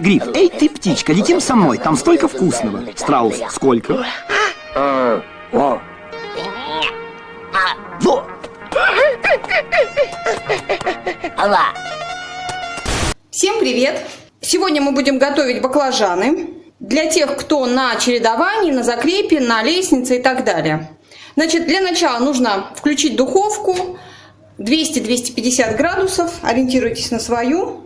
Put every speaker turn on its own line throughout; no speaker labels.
Гриф, эй, ты птичка, летим со мной, там столько вкусного. Страус, сколько? Во!
Всем привет! Сегодня мы будем готовить баклажаны для тех, кто на чередовании, на закрепе, на лестнице и так далее. Значит, для начала нужно включить духовку 200-250 градусов, ориентируйтесь на свою.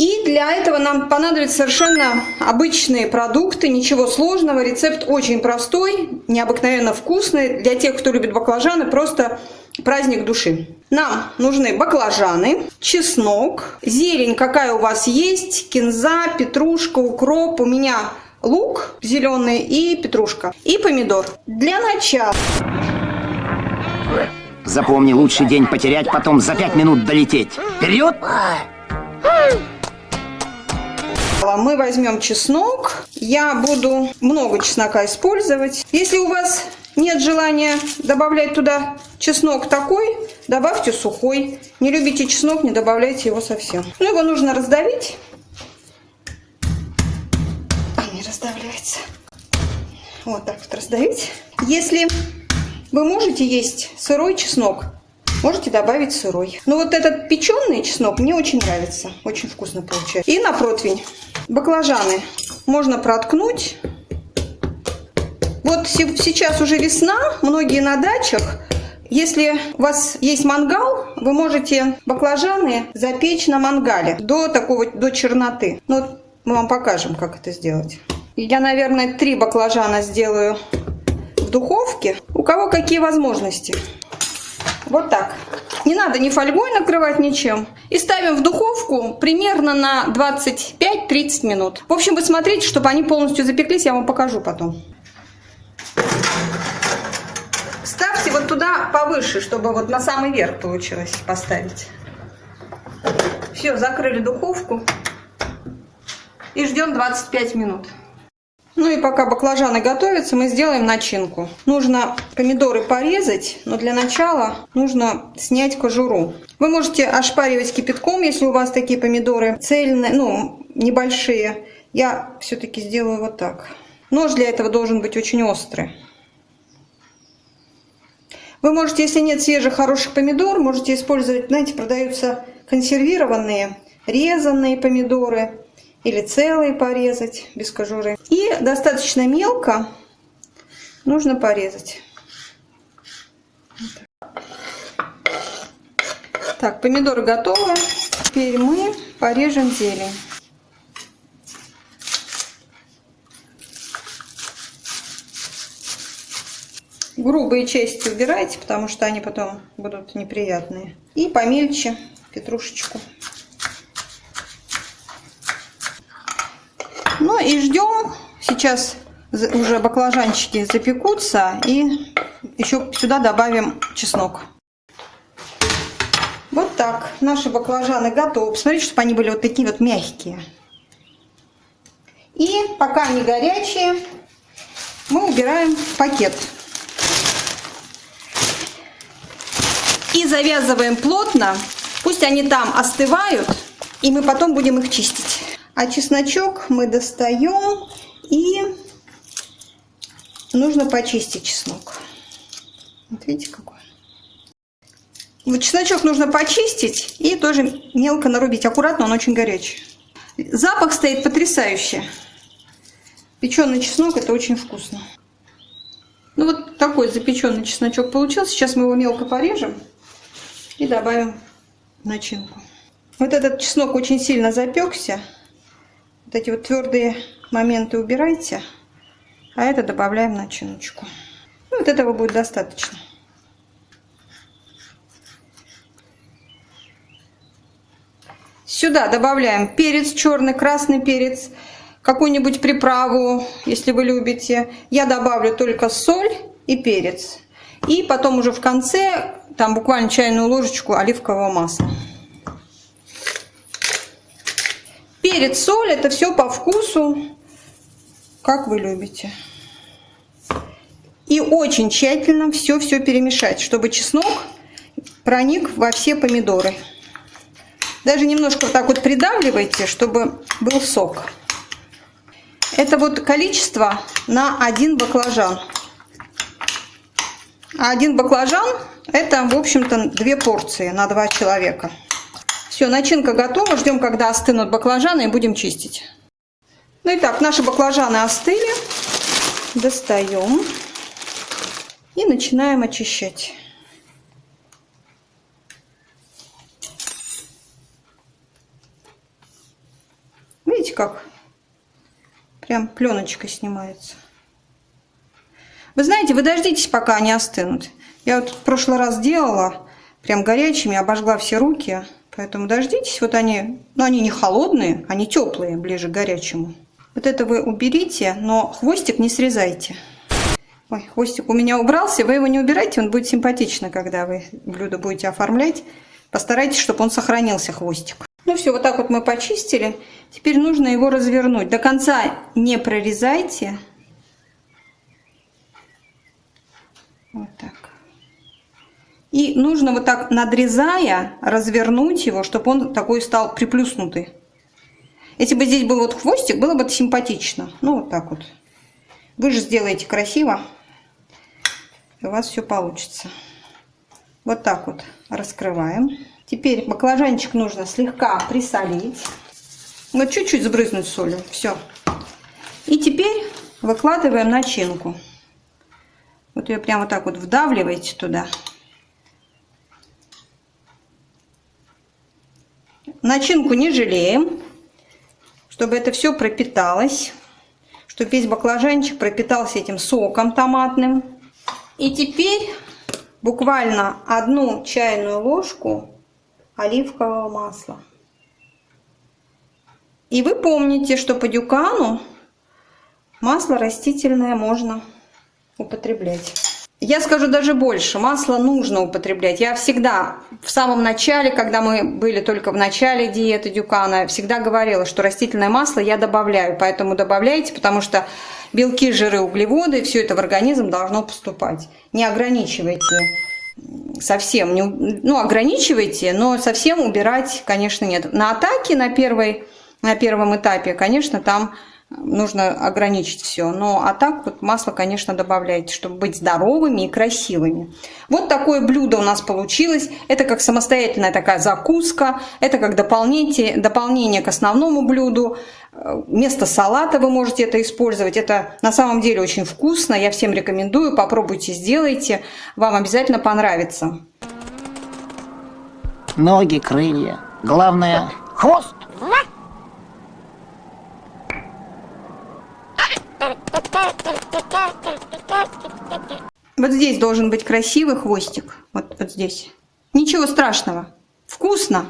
И для этого нам понадобятся совершенно обычные продукты, ничего сложного. Рецепт очень простой, необыкновенно вкусный. Для тех, кто любит баклажаны, просто праздник души. Нам нужны баклажаны, чеснок, зелень какая у вас есть, кинза, петрушка, укроп. У меня лук зеленый и петрушка. И помидор. Для начала...
Запомни, лучший день потерять, потом за пять минут долететь. Вперед!
Мы возьмем чеснок. Я буду много чеснока использовать. Если у вас нет желания добавлять туда чеснок такой, добавьте сухой. Не любите чеснок, не добавляйте его совсем. Ну, его нужно раздавить. А, не раздавляется. Вот так вот раздавить. Если вы можете есть сырой чеснок, можете добавить сырой. Но вот этот печеный чеснок мне очень нравится. Очень вкусно получается. И на противень. Баклажаны можно проткнуть. Вот сейчас уже весна, многие на дачах. Если у вас есть мангал, вы можете баклажаны запечь на мангале до такого, до черноты. Ну, вот мы вам покажем, как это сделать. Я, наверное, три баклажана сделаю в духовке. У кого какие возможности. Вот так. Не надо ни фольгой накрывать ничем. И ставим в духовку примерно на 25-30 минут. В общем, вы смотрите, чтобы они полностью запеклись, я вам покажу потом. Ставьте вот туда повыше, чтобы вот на самый верх получилось поставить. Все, закрыли духовку и ждем 25 минут. Ну и пока баклажаны готовятся, мы сделаем начинку. Нужно помидоры порезать, но для начала нужно снять кожуру. Вы можете ошпаривать кипятком, если у вас такие помидоры цельные, ну, небольшие. Я все-таки сделаю вот так. Нож для этого должен быть очень острый. Вы можете, если нет свежих хороших помидор, можете использовать, знаете, продаются консервированные, резанные помидоры или целые порезать без кожуры. И достаточно мелко нужно порезать. Так, помидоры готовы. Теперь мы порежем зелень. Грубые части убирайте, потому что они потом будут неприятные. И помельче петрушечку. Ну и ждем. Сейчас уже баклажанчики запекутся. И еще сюда добавим чеснок. Вот так. Наши баклажаны готовы. Посмотрите, чтобы они были вот такие вот мягкие. И пока они горячие, мы убираем пакет. И завязываем плотно. Пусть они там остывают. И мы потом будем их чистить. А чесночок мы достаем и нужно почистить чеснок. Вот видите какой. Вот чесночок нужно почистить и тоже мелко нарубить. Аккуратно, он очень горячий. Запах стоит потрясающий. Печеный чеснок это очень вкусно. Ну вот такой запеченный чесночок получился. Сейчас мы его мелко порежем и добавим начинку. Вот этот чеснок очень сильно запекся. Вот эти вот твердые моменты убирайте, а это добавляем начиночку. Ну, вот этого будет достаточно. Сюда добавляем перец черный, красный перец, какую-нибудь приправу, если вы любите. Я добавлю только соль и перец. И потом уже в конце, там буквально чайную ложечку оливкового масла. Перец, соль, это все по вкусу, как вы любите. И очень тщательно все-все перемешать, чтобы чеснок проник во все помидоры. Даже немножко вот так вот придавливайте, чтобы был сок. Это вот количество на один баклажан. А один баклажан это, в общем-то, две порции на два человека. Все, начинка готова. Ждем, когда остынут баклажаны и будем чистить. Ну и так, наши баклажаны остыли. Достаем. И начинаем очищать. Видите, как прям пленочкой снимается. Вы знаете, вы дождитесь, пока они остынут. Я вот в прошлый раз делала, прям горячими, обожгла все руки. Поэтому дождитесь, вот они, ну они не холодные, они теплые, ближе к горячему. Вот это вы уберите, но хвостик не срезайте. Ой, хвостик у меня убрался, вы его не убирайте, он будет симпатично, когда вы блюдо будете оформлять. Постарайтесь, чтобы он сохранился, хвостик. Ну все, вот так вот мы почистили. Теперь нужно его развернуть. До конца не прорезайте. Вот так. И нужно вот так, надрезая, развернуть его, чтобы он такой стал приплюснутый. Если бы здесь был вот хвостик, было бы симпатично. Ну, вот так вот. Вы же сделаете красиво, и у вас все получится. Вот так вот раскрываем. Теперь баклажанчик нужно слегка присолить. Вот чуть-чуть сбрызнуть солью. Все. И теперь выкладываем начинку. Вот ее прямо так вот вдавливаете туда. Начинку не жалеем, чтобы это все пропиталось, чтобы весь баклажанчик пропитался этим соком томатным. И теперь буквально одну чайную ложку оливкового масла. И вы помните, что по дюкану масло растительное можно употреблять. Я скажу даже больше, масло нужно употреблять. Я всегда в самом начале, когда мы были только в начале диеты Дюкана, всегда говорила, что растительное масло я добавляю. Поэтому добавляйте, потому что белки, жиры, углеводы, все это в организм должно поступать. Не ограничивайте совсем, не, ну ограничивайте, но совсем убирать, конечно, нет. На атаке на, первой, на первом этапе, конечно, там нужно ограничить все. Но а так вот масло, конечно, добавляйте, чтобы быть здоровыми и красивыми. Вот такое блюдо у нас получилось. Это как самостоятельная такая закуска. Это как дополнение, дополнение к основному блюду. Вместо салата вы можете это использовать. Это на самом деле очень вкусно. Я всем рекомендую. Попробуйте, сделайте. Вам обязательно понравится.
Ноги, крылья. Главное, хвост.
Вот здесь должен быть красивый хвостик. Вот, вот здесь. Ничего страшного. Вкусно.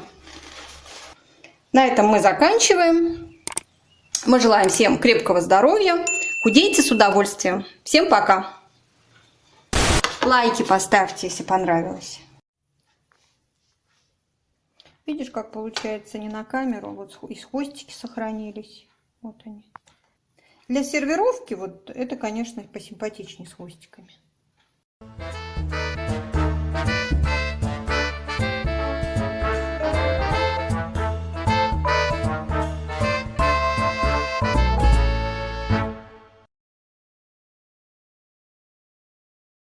На этом мы заканчиваем. Мы желаем всем крепкого здоровья. Худейте с удовольствием. Всем пока. Лайки поставьте, если понравилось. Видишь, как получается не на камеру. Вот и хвостики сохранились. Вот они. Для сервировки вот это, конечно, посимпатичнее с хвостиками.